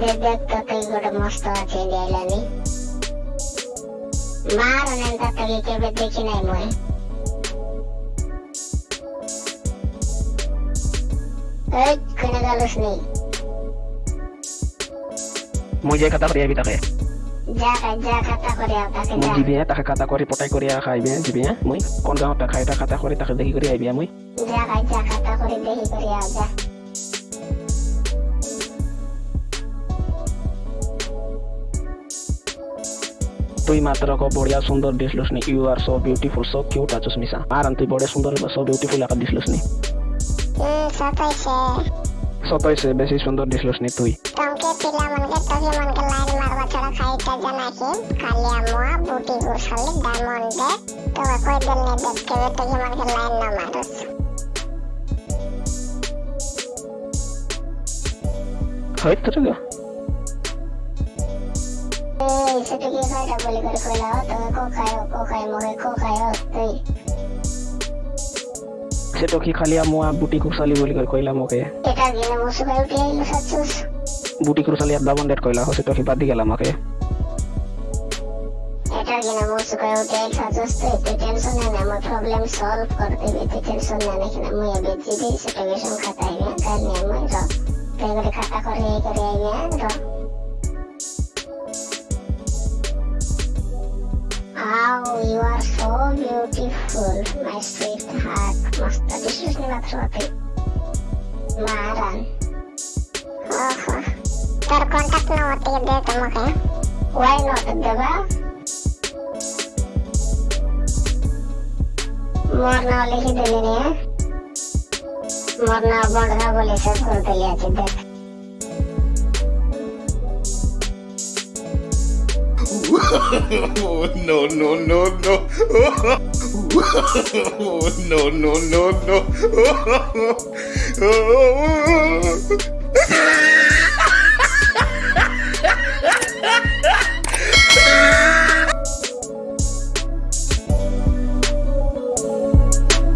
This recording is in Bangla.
ತೆಗೆದಿತ್ತು ಗುಡ್ ಮಸ್ತ್ ಆಚಿಂದ ಎಲ್ಲನಿ ಮಾರು ನೆಂತ ತೆಗಿಕೆ ಬಿದ್ದಿಕಿ ನೈ ಮುಯ್ ಏಯ್ ಕಣಗಾಲಸ್ ನೀ মুঝে কথা করিয়া বিতা খায় দিবি তাকে কাটা কৰি পটাই কৰি খাইবি দিবি মই কোন গাঁৱত খাই এটা কাটা কৰি তাকে দেখি কৰি আহিবি মই তুই মাত্র ক বড়িয়া সুন্দর দিসলুস নি। You are so beautiful so cute আছুস মিসা আর তুই বড় সুন্দর সো বিউটিফুল আকা দিসলুস নি। সতাইছে বেশি সুন্দর দিসলুস নি তুই। তমকে পিলা মনকে তহি মনকে লাইন মারবা ছড়া খাইটা জানাকি কালিয়া মোয়া বুটি গুসালি ডায়মন্ড তো কই দিল নে দেখতে তহি মনকে লাইন না মারস হইত তো গো এই সেটা কি খাইটা বলি করে কইলা তো কো খায়ো কো খাই মোরে কো খায়ো তুই। সে তো কি খালি মুয়া বুটি কুরসালি বলি করে কইলা মোকে? এটা গিয়ে মুসু খাই উঠে আইলো সাচ্চুস বুটি কুরসালি আর দাবন ডেট কইলা সে তো কি বাদ দি গেল আমাকে এটা গিয়ে মুসু খাই উঠে আইলো সাচ্চুস তুই তুই টেনশন না না আমার প্রবলেম সলভ করে দিবি তুই টেনশন না না কিনা? মুই এবে সেটা গেছন খাতাই না কাল নিয়ে মুই র। তাই করে খাতা করে এই করে আইবে র। Wow, you are so beautiful, my sweetheart. Masta dishes ni matsuati. Maran. Aha. Ter kontak na wati de tamakay. Why not, diba? More na ulit hindi niya. More na abang na boleh sa kuntulia. Oh, no, no, no, no. No, no, no, no.